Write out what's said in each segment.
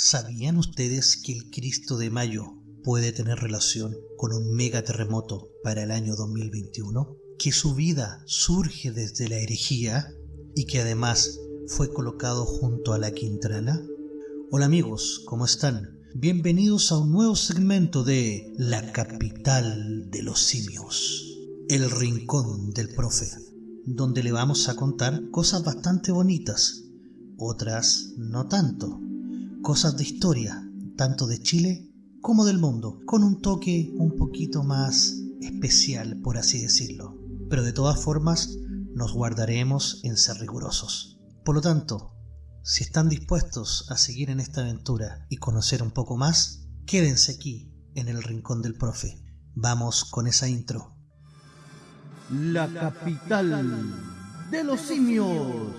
¿Sabían ustedes que el Cristo de Mayo puede tener relación con un megaterremoto para el año 2021? ¿Que su vida surge desde la herejía y que además fue colocado junto a la Quintrala? Hola amigos, ¿cómo están? Bienvenidos a un nuevo segmento de La capital de los simios, el rincón del profe, donde le vamos a contar cosas bastante bonitas, otras no tanto cosas de historia, tanto de Chile como del mundo, con un toque un poquito más especial, por así decirlo. Pero de todas formas, nos guardaremos en ser rigurosos. Por lo tanto, si están dispuestos a seguir en esta aventura y conocer un poco más, quédense aquí en el rincón del profe. Vamos con esa intro. La capital de los simios.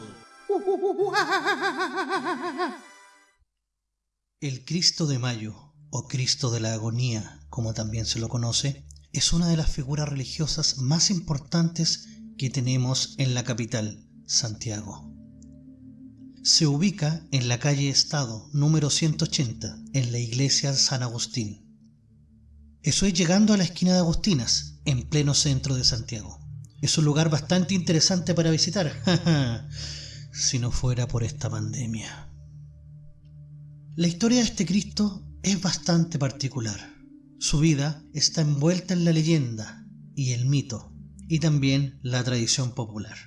El Cristo de Mayo, o Cristo de la Agonía, como también se lo conoce, es una de las figuras religiosas más importantes que tenemos en la capital, Santiago. Se ubica en la calle Estado número 180, en la iglesia San Agustín. Eso es llegando a la esquina de Agustinas, en pleno centro de Santiago. Es un lugar bastante interesante para visitar, si no fuera por esta pandemia. La historia de este Cristo es bastante particular. Su vida está envuelta en la leyenda y el mito, y también la tradición popular.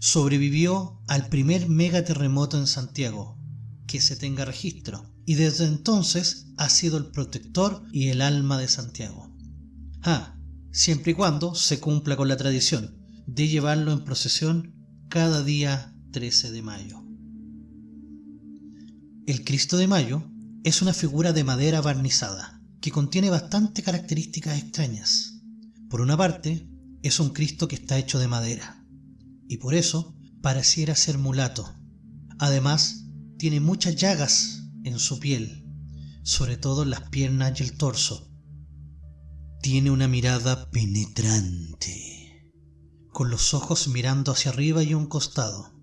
Sobrevivió al primer megaterremoto en Santiago, que se tenga registro, y desde entonces ha sido el protector y el alma de Santiago. Ah, siempre y cuando se cumpla con la tradición de llevarlo en procesión cada día 13 de mayo. El Cristo de Mayo es una figura de madera barnizada que contiene bastantes características extrañas. Por una parte, es un Cristo que está hecho de madera y por eso pareciera ser mulato. Además, tiene muchas llagas en su piel, sobre todo en las piernas y el torso. Tiene una mirada penetrante, con los ojos mirando hacia arriba y un costado.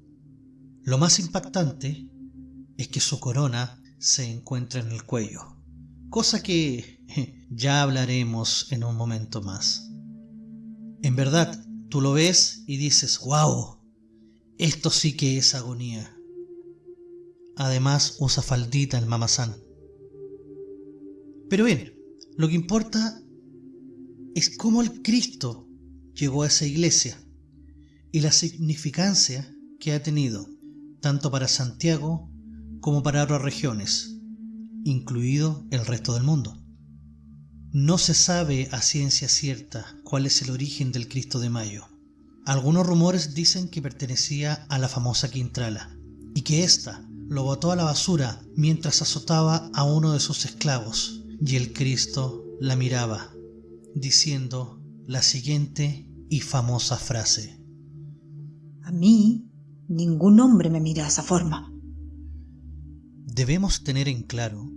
Lo más impactante es que su corona se encuentra en el cuello, cosa que ya hablaremos en un momento más. En verdad, tú lo ves y dices, wow, esto sí que es agonía. Además usa faldita el mamazán. Pero bien, lo que importa es cómo el Cristo llegó a esa iglesia y la significancia que ha tenido tanto para Santiago como para otras regiones, incluido el resto del mundo. No se sabe a ciencia cierta cuál es el origen del Cristo de Mayo. Algunos rumores dicen que pertenecía a la famosa Quintrala y que ésta lo botó a la basura mientras azotaba a uno de sus esclavos y el Cristo la miraba, diciendo la siguiente y famosa frase. A mí ningún hombre me mira de esa forma. Debemos tener en claro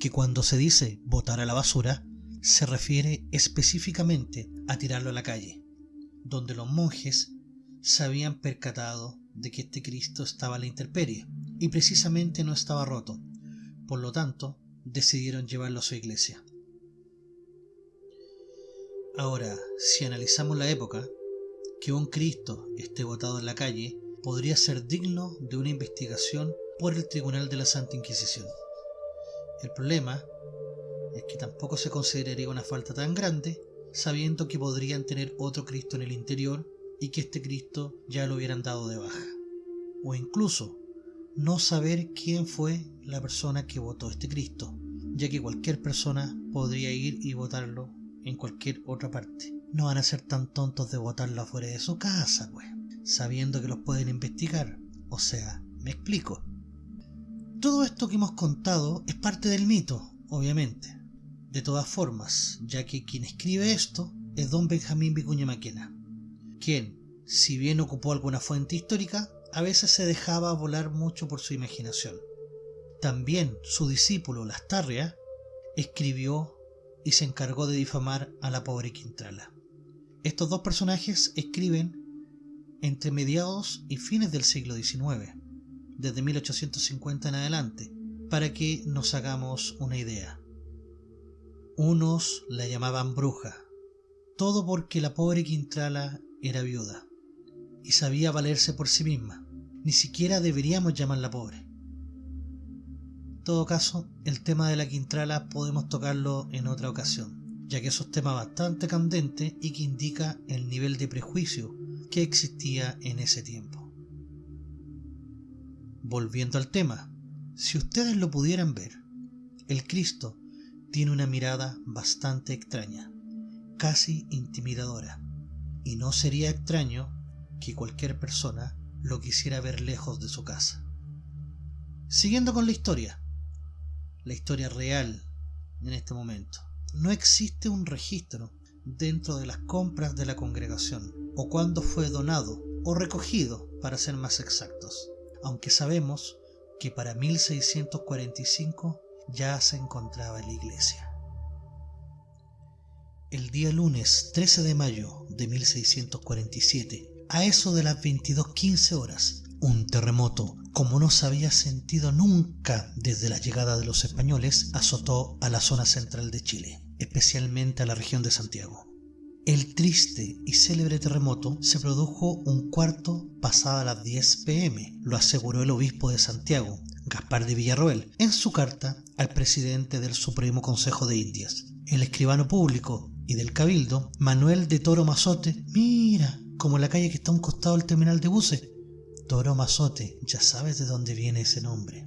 que cuando se dice botar a la basura, se refiere específicamente a tirarlo a la calle, donde los monjes se habían percatado de que este Cristo estaba a la intemperie y precisamente no estaba roto, por lo tanto decidieron llevarlo a su iglesia. Ahora, si analizamos la época, que un Cristo esté botado en la calle podría ser digno de una investigación por el Tribunal de la Santa Inquisición. El problema es que tampoco se consideraría una falta tan grande, sabiendo que podrían tener otro Cristo en el interior y que este Cristo ya lo hubieran dado de baja. O incluso no saber quién fue la persona que votó este Cristo, ya que cualquier persona podría ir y votarlo en cualquier otra parte. No van a ser tan tontos de votarlo afuera de su casa, pues, sabiendo que los pueden investigar. O sea, me explico. Todo esto que hemos contado es parte del mito, obviamente. De todas formas, ya que quien escribe esto es don Benjamín Vicuña Maquena, quien, si bien ocupó alguna fuente histórica, a veces se dejaba volar mucho por su imaginación. También su discípulo Lastarria escribió y se encargó de difamar a la pobre Quintrala. Estos dos personajes escriben entre mediados y fines del siglo XIX desde 1850 en adelante, para que nos hagamos una idea. Unos la llamaban bruja, todo porque la pobre Quintrala era viuda y sabía valerse por sí misma. Ni siquiera deberíamos llamarla pobre. En todo caso, el tema de la Quintrala podemos tocarlo en otra ocasión, ya que es un tema bastante candente y que indica el nivel de prejuicio que existía en ese tiempo. Volviendo al tema, si ustedes lo pudieran ver, el Cristo tiene una mirada bastante extraña, casi intimidadora, y no sería extraño que cualquier persona lo quisiera ver lejos de su casa. Siguiendo con la historia, la historia real en este momento, no existe un registro dentro de las compras de la congregación o cuándo fue donado o recogido para ser más exactos, aunque sabemos que para 1645 ya se encontraba en la iglesia. El día lunes 13 de mayo de 1647, a eso de las 22.15 horas, un terremoto, como no se había sentido nunca desde la llegada de los españoles, azotó a la zona central de Chile, especialmente a la región de Santiago. El triste y célebre terremoto se produjo un cuarto pasada las 10 pm, lo aseguró el obispo de Santiago, Gaspar de Villarroel, en su carta al presidente del Supremo Consejo de Indias. El escribano público y del Cabildo, Manuel de Toro Mazote, mira, como la calle que está a un costado del terminal de buses. Toro Mazote, ya sabes de dónde viene ese nombre.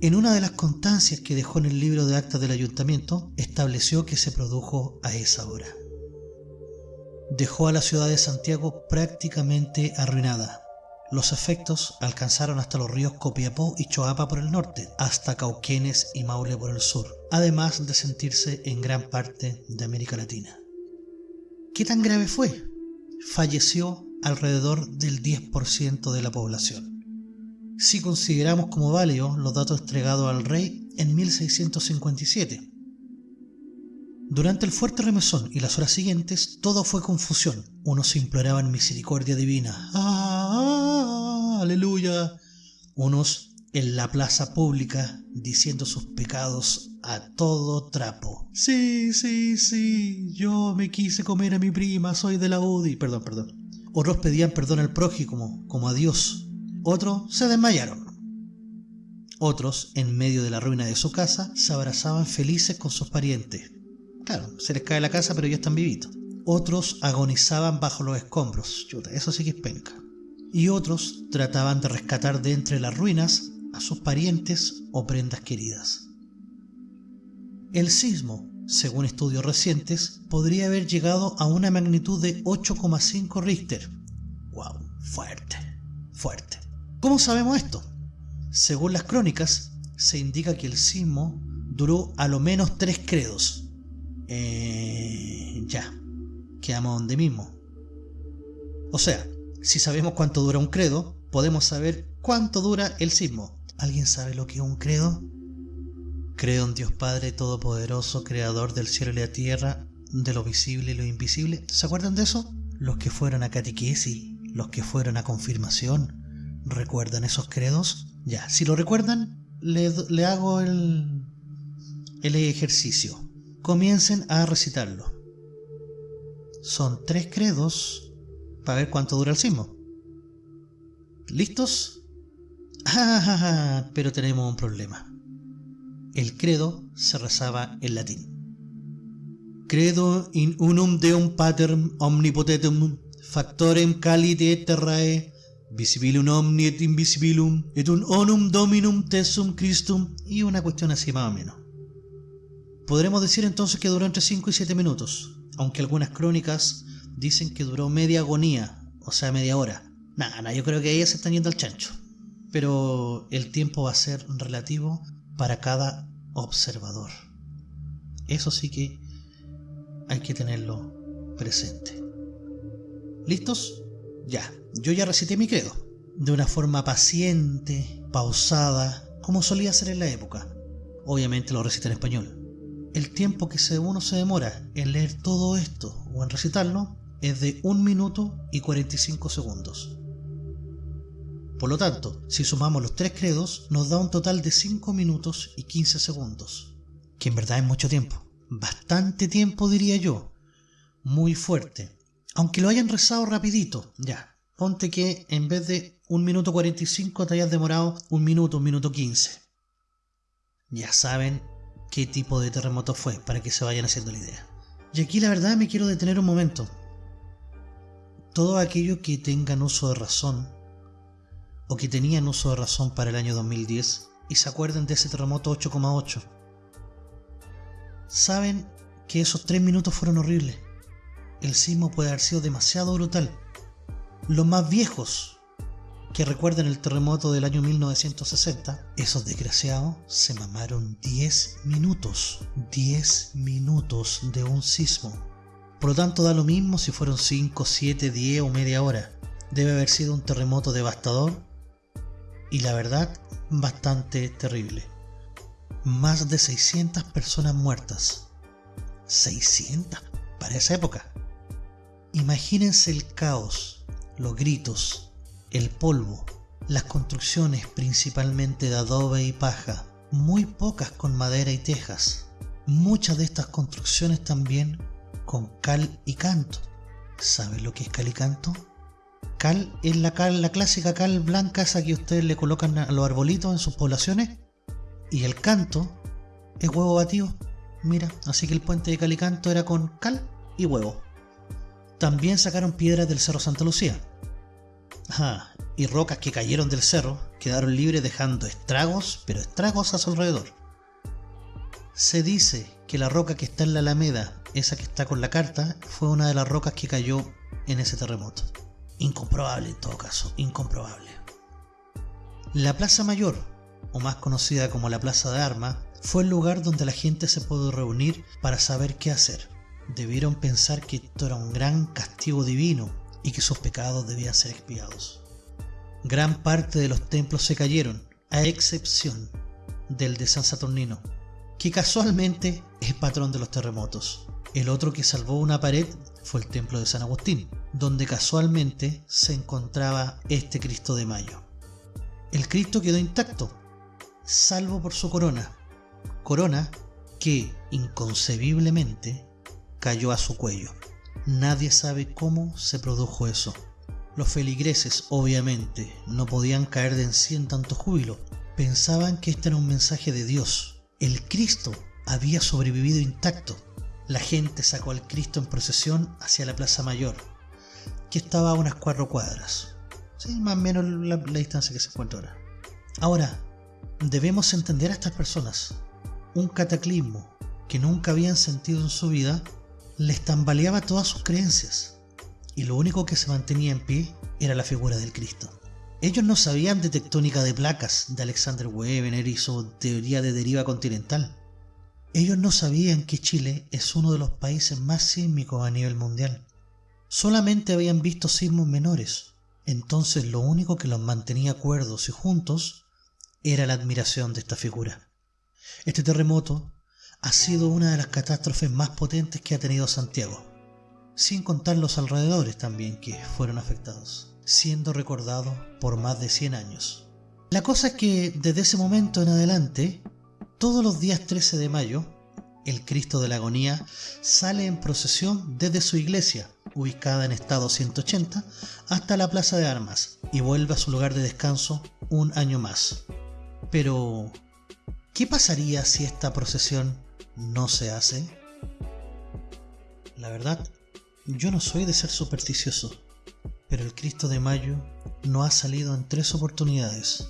En una de las constancias que dejó en el libro de actas del ayuntamiento, estableció que se produjo a esa hora. Dejó a la ciudad de Santiago prácticamente arruinada. Los efectos alcanzaron hasta los ríos Copiapó y Choapa por el norte, hasta Cauquenes y Maule por el sur, además de sentirse en gran parte de América Latina. ¿Qué tan grave fue? falleció alrededor del 10% de la población. Si consideramos como válidos los datos entregados al rey en 1657. Durante el fuerte remesón y las horas siguientes, todo fue confusión. Unos imploraban misericordia divina. ¡Ah, aleluya! Unos en la plaza pública diciendo sus pecados a todo trapo. Sí, sí, sí, yo me quise comer a mi prima, soy de la UDI. Perdón, perdón. Otros pedían perdón al prójimo, como a Dios. Otros se desmayaron. Otros, en medio de la ruina de su casa, se abrazaban felices con sus parientes. Claro, se les cae la casa, pero ya están vivitos. Otros agonizaban bajo los escombros. Eso sí. Y otros trataban de rescatar de entre las ruinas a sus parientes o prendas queridas. El sismo, según estudios recientes, podría haber llegado a una magnitud de 8,5 Richter. ¡Wow! Fuerte, fuerte. ¿Cómo sabemos esto? Según las crónicas, se indica que el sismo duró a lo menos tres credos. Eh, ya, quedamos donde mismo. O sea, si sabemos cuánto dura un credo, podemos saber cuánto dura el sismo. ¿Alguien sabe lo que es un credo? Creo en Dios Padre Todopoderoso, Creador del cielo y la tierra, de lo visible y lo invisible. ¿Se acuerdan de eso? Los que fueron a catequesis, los que fueron a confirmación, ¿recuerdan esos credos? Ya, si lo recuerdan, le, le hago el, el ejercicio. Comiencen a recitarlo. Son tres credos para ver cuánto dura el sismo. ¿Listos? Ah, pero tenemos un problema. El credo se rezaba en latín. Credo in unum deum paterm omnipotentem factorem calite terrae visibilum omni et invisibilum et un onum dominum tesum Christum y una cuestión así más o menos. Podremos decir entonces que duró entre 5 y 7 minutos, aunque algunas crónicas dicen que duró media agonía, o sea, media hora. Nada, yo creo que ellas están yendo al chancho. Pero el tiempo va a ser relativo para cada observador. Eso sí que hay que tenerlo presente. ¿Listos? Ya, yo ya recité mi credo, de una forma paciente, pausada, como solía ser en la época. Obviamente lo recité en español. El tiempo que uno se demora en leer todo esto o en recitarlo es de 1 minuto y 45 segundos. Por lo tanto, si sumamos los tres credos, nos da un total de 5 minutos y 15 segundos, que en verdad es mucho tiempo. Bastante tiempo diría yo. Muy fuerte. Aunque lo hayan rezado rapidito, ya. Ponte que en vez de un minuto 45 te hayas demorado un minuto, un minuto 15. Ya saben qué tipo de terremoto fue, para que se vayan haciendo la idea. Y aquí la verdad me quiero detener un momento. Todo aquello que tengan uso de razón, o que tenían uso de razón para el año 2010, y se acuerden de ese terremoto 8,8, saben que esos tres minutos fueron horribles. El sismo puede haber sido demasiado brutal. Los más viejos que recuerden el terremoto del año 1960, esos desgraciados se mamaron 10 minutos, 10 minutos de un sismo. Por lo tanto da lo mismo si fueron 5, 7, 10 o media hora. Debe haber sido un terremoto devastador y la verdad bastante terrible. Más de 600 personas muertas. 600 para esa época. Imagínense el caos, los gritos, el polvo, las construcciones principalmente de adobe y paja, muy pocas con madera y tejas, muchas de estas construcciones también con cal y canto. ¿Saben lo que es cal y canto? Cal es la cal, la clásica cal blanca esa que ustedes le colocan a los arbolitos en sus poblaciones. Y el canto es huevo batido. Mira, así que el puente de cal y canto era con cal y huevo. También sacaron piedras del Cerro Santa Lucía, y rocas que cayeron del cerro quedaron libres dejando estragos, pero estragos a su alrededor. Se dice que la roca que está en la Alameda, esa que está con la carta, fue una de las rocas que cayó en ese terremoto. Incomprobable en todo caso, incomprobable. La Plaza Mayor, o más conocida como la Plaza de Armas, fue el lugar donde la gente se pudo reunir para saber qué hacer. Debieron pensar que esto era un gran castigo divino y que sus pecados debían ser expiados. Gran parte de los templos se cayeron, a excepción del de San Saturnino, que casualmente es patrón de los terremotos. El otro que salvó una pared fue el templo de San Agustín, donde casualmente se encontraba este Cristo de Mayo. El Cristo quedó intacto, salvo por su corona, corona que inconcebiblemente cayó a su cuello. Nadie sabe cómo se produjo eso. Los feligreses, obviamente, no podían caer de en sí en tanto júbilo. Pensaban que este era un mensaje de Dios. El Cristo había sobrevivido intacto. La gente sacó al Cristo en procesión hacia la Plaza Mayor, que estaba a unas cuatro cuadras. Sí, más o menos la, la distancia que se encuentra ahora. Ahora, debemos entender a estas personas. Un cataclismo que nunca habían sentido en su vida les tambaleaba todas sus creencias, y lo único que se mantenía en pie era la figura del Cristo. Ellos no sabían de tectónica de placas de Alexander Wegener y su teoría de deriva continental. Ellos no sabían que Chile es uno de los países más sísmicos a nivel mundial. Solamente habían visto sismos menores, entonces lo único que los mantenía cuerdos y juntos era la admiración de esta figura. Este terremoto ha sido una de las catástrofes más potentes que ha tenido Santiago, sin contar los alrededores también que fueron afectados, siendo recordado por más de 100 años. La cosa es que desde ese momento en adelante, todos los días 13 de mayo, el Cristo de la Agonía sale en procesión desde su iglesia, ubicada en estado 180, hasta la Plaza de Armas y vuelve a su lugar de descanso un año más. Pero, ¿qué pasaría si esta procesión no se hace? La verdad, yo no soy de ser supersticioso, pero el Cristo de Mayo no ha salido en tres oportunidades,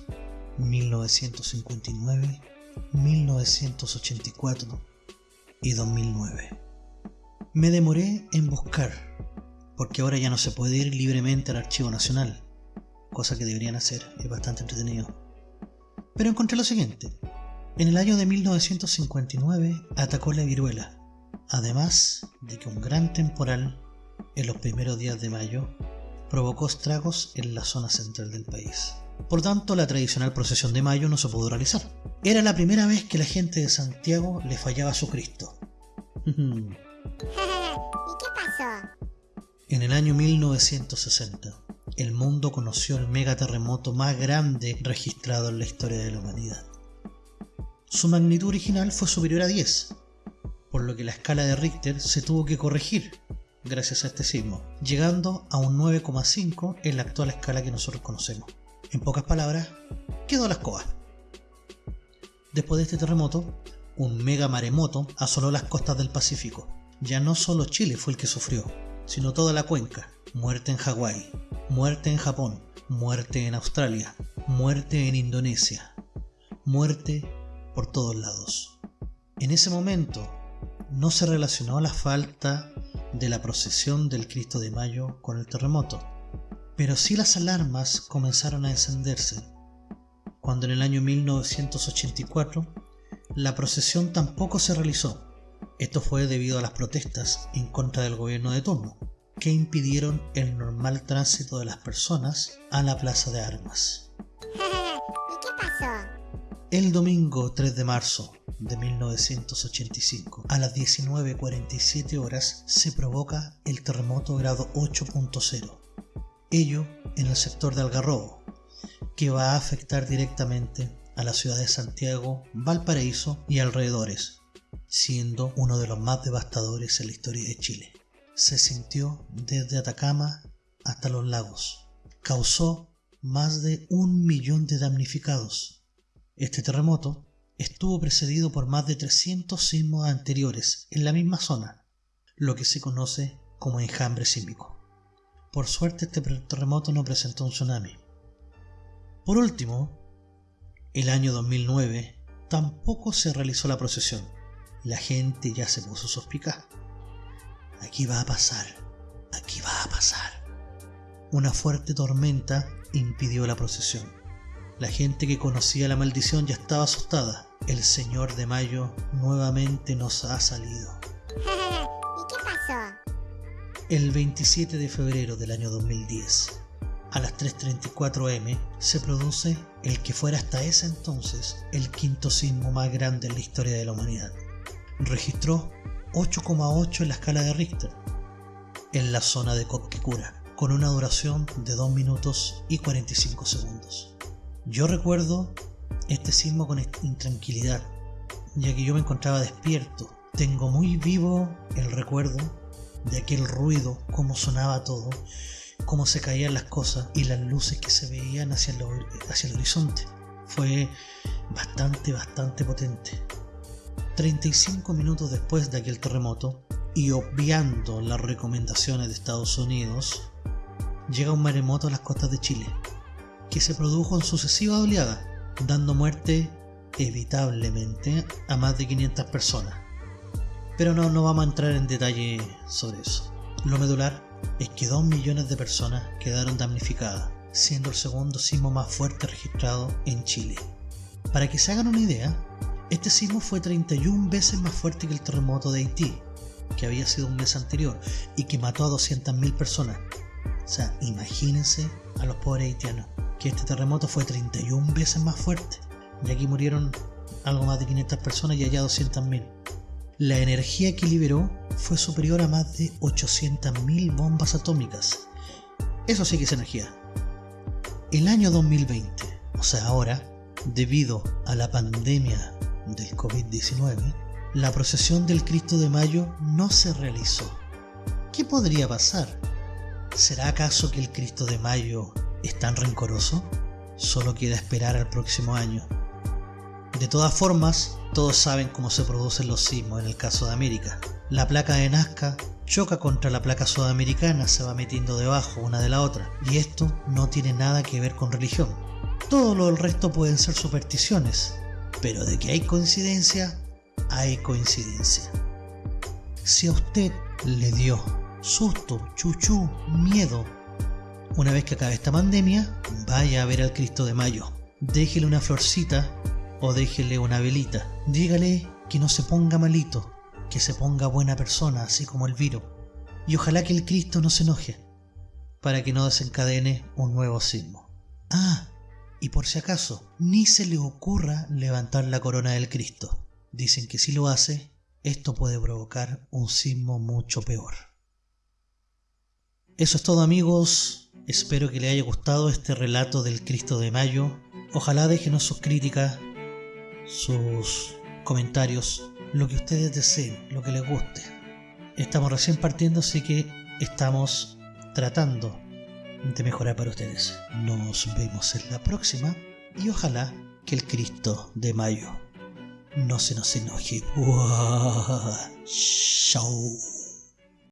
1959, 1984 y 2009. Me demoré en buscar, porque ahora ya no se puede ir libremente al Archivo Nacional, cosa que deberían hacer, es bastante entretenido. Pero encontré lo siguiente, en el año de 1959 atacó la viruela, además de que un gran temporal en los primeros días de mayo provocó estragos en la zona central del país. Por tanto, la tradicional procesión de mayo no se pudo realizar. Era la primera vez que la gente de Santiago le fallaba a su Cristo. ¿Y qué pasó? En el año 1960, el mundo conoció el megaterremoto más grande registrado en la historia de la humanidad. Su magnitud original fue superior a 10, por lo que la escala de Richter se tuvo que corregir gracias a este sismo, llegando a un 9,5 en la actual escala que nosotros conocemos. En pocas palabras, quedó la escoba. Después de este terremoto, un mega maremoto asoló las costas del Pacífico. Ya no solo Chile fue el que sufrió, sino toda la cuenca. Muerte en Hawái, muerte en Japón, muerte en Australia, muerte en Indonesia, muerte por todos lados. En ese momento no se relacionó la falta de la procesión del Cristo de Mayo con el terremoto, pero sí las alarmas comenzaron a encenderse cuando en el año 1984 la procesión tampoco se realizó. Esto fue debido a las protestas en contra del gobierno de turno, que impidieron el normal tránsito de las personas a la plaza de armas. ¿Y qué pasó? El domingo 3 de marzo de 1985, a las 19.47 horas, se provoca el terremoto grado 8.0. Ello en el sector de Algarrobo, que va a afectar directamente a la ciudad de Santiago, Valparaíso y alrededores, siendo uno de los más devastadores en la historia de Chile. Se sintió desde Atacama hasta los lagos. Causó más de un millón de damnificados. Este terremoto estuvo precedido por más de 300 sismos anteriores en la misma zona, lo que se conoce como enjambre sísmico. Por suerte este terremoto no presentó un tsunami, por último, el año 2009 tampoco se realizó la procesión. La gente ya se puso suspicaz. Aquí va a pasar, aquí va a pasar. Una fuerte tormenta impidió la procesión. La gente que conocía la maldición ya estaba asustada. El Señor de Mayo nuevamente nos ha salido. ¿Y qué pasó? El 27 de febrero del año 2010, a las 3.34 m se produce el que fuera hasta ese entonces el quinto sismo más grande en la historia de la humanidad. Registró 8,8 en la escala de Richter, en la zona de Coquecura, con una duración de 2 minutos y 45 segundos. Yo recuerdo este sismo con intranquilidad, ya que yo me encontraba despierto. Tengo muy vivo el recuerdo de aquel ruido, cómo sonaba todo, cómo se caían las cosas y las luces que se veían hacia el, horizonte. Fue bastante, bastante potente. 35 minutos después de aquel terremoto, y obviando las recomendaciones de Estados Unidos, llega un maremoto a las costas de Chile, que se produjo en sucesivas oleadas, dando muerte evitablemente a más de 500 personas. Pero no, no vamos a entrar en detalle sobre eso. Lo medular es que 2 millones de personas quedaron damnificadas, siendo el segundo sismo más fuerte registrado en Chile. Para que se hagan una idea, este sismo fue 31 veces más fuerte que el terremoto de Haití, que había sido un mes anterior y que mató a 200.000 personas. O sea, imagínense a los pobres haitianos, que este terremoto fue 31 veces más fuerte, y aquí murieron algo más de 500 personas y allá 200.000 la energía que liberó fue superior a más de 800.000 bombas atómicas. Eso sí que es energía. El año 2020, o sea ahora, debido a la pandemia del COVID-19, la procesión del Cristo de Mayo no se realizó. ¿Qué podría pasar? ¿Será acaso que el Cristo de Mayo es tan rencoroso? Solo queda esperar al próximo año. De todas formas, todos saben cómo se producen los sismos en el caso de América. La placa de Nazca choca contra la placa sudamericana, se va metiendo debajo una de la otra, y esto no tiene nada que ver con religión. Todo lo del resto pueden ser supersticiones, pero de que hay coincidencia, hay coincidencia. Si a usted le dio susto, chuchú, miedo, una vez que acabe esta pandemia, vaya a ver al Cristo de Mayo. Déjele una florcita o déjele una velita. Dígale que no se ponga malito, que se ponga buena persona, así como el viro. Y ojalá que el Cristo no se enoje, para que no desencadene un nuevo sismo. Ah, y por si acaso, ni se le ocurra levantar la corona del Cristo. Dicen que si lo hace, esto puede provocar un sismo mucho peor. Eso es todo amigos. Espero que les haya gustado este relato del Cristo de Mayo. Ojalá déjenos sus críticas, sus comentarios, lo que ustedes deseen, lo que les guste. Estamos recién partiendo, así que estamos tratando de mejorar para ustedes. Nos vemos en la próxima y ojalá que el Cristo de Mayo no se nos enoje. Chao.